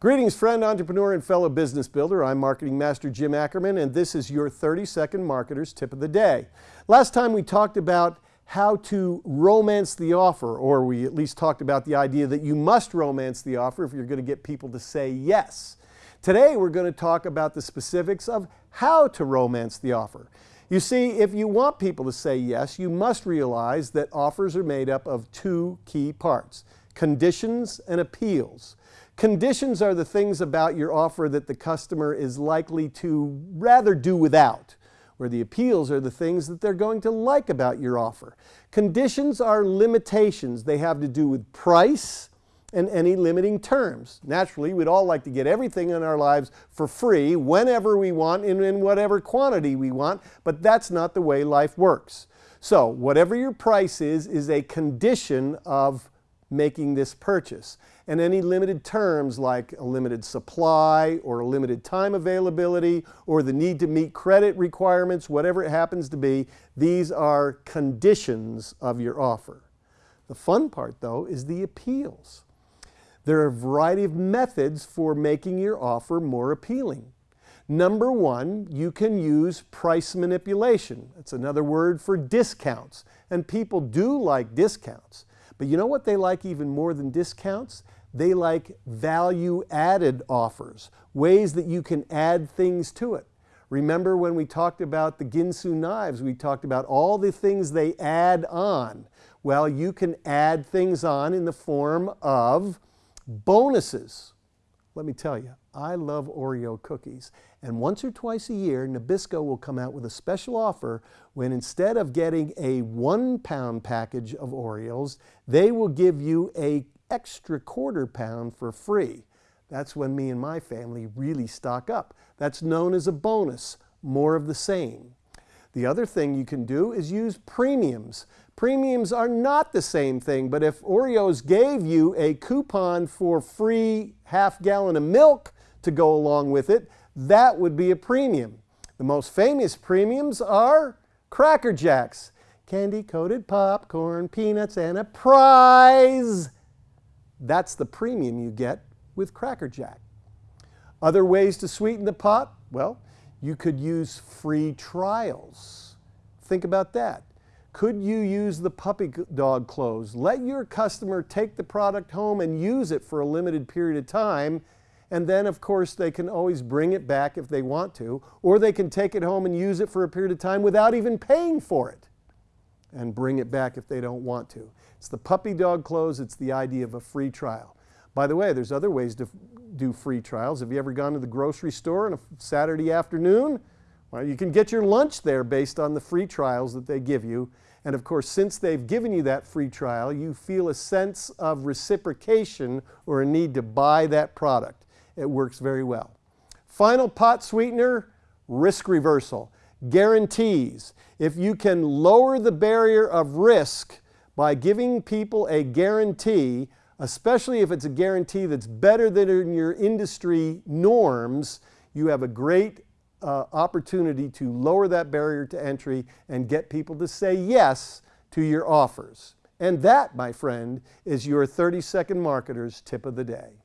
Greetings friend, entrepreneur, and fellow business builder. I'm Marketing Master Jim Ackerman and this is your 30 Second Marketer's Tip of the Day. Last time we talked about how to romance the offer, or we at least talked about the idea that you must romance the offer if you're going to get people to say yes. Today we're going to talk about the specifics of how to romance the offer. You see, if you want people to say yes, you must realize that offers are made up of two key parts, conditions and appeals. Conditions are the things about your offer that the customer is likely to rather do without, where the appeals are the things that they're going to like about your offer. Conditions are limitations. They have to do with price and any limiting terms. Naturally, we'd all like to get everything in our lives for free whenever we want and in whatever quantity we want, but that's not the way life works. So whatever your price is, is a condition of making this purchase. And any limited terms like a limited supply or a limited time availability or the need to meet credit requirements, whatever it happens to be, these are conditions of your offer. The fun part though is the appeals. There are a variety of methods for making your offer more appealing. Number one, you can use price manipulation. That's another word for discounts. And people do like discounts. But you know what they like even more than discounts? They like value added offers, ways that you can add things to it. Remember when we talked about the Ginsu knives, we talked about all the things they add on. Well, you can add things on in the form of bonuses. Let me tell you, I love Oreo cookies. And once or twice a year, Nabisco will come out with a special offer when instead of getting a one pound package of Oreos, they will give you a extra quarter pound for free. That's when me and my family really stock up. That's known as a bonus, more of the same. The other thing you can do is use premiums. Premiums are not the same thing, but if Oreos gave you a coupon for free half gallon of milk to go along with it, that would be a premium. The most famous premiums are Cracker Jacks, candy coated popcorn, peanuts, and a prize. That's the premium you get with Cracker Jack. Other ways to sweeten the pot? Well, you could use free trials. Think about that. Could you use the puppy dog close? Let your customer take the product home and use it for a limited period of time. And then, of course, they can always bring it back if they want to, or they can take it home and use it for a period of time without even paying for it and bring it back if they don't want to. It's the puppy dog close, it's the idea of a free trial. By the way, there's other ways to do free trials. Have you ever gone to the grocery store on a Saturday afternoon? Well, you can get your lunch there based on the free trials that they give you. And of course, since they've given you that free trial, you feel a sense of reciprocation or a need to buy that product. It works very well. Final pot sweetener, risk reversal. Guarantees. If you can lower the barrier of risk by giving people a guarantee, especially if it's a guarantee that's better than your industry norms, you have a great uh, opportunity to lower that barrier to entry and get people to say yes to your offers. And that, my friend, is your 30 Second Marketer's Tip of the Day.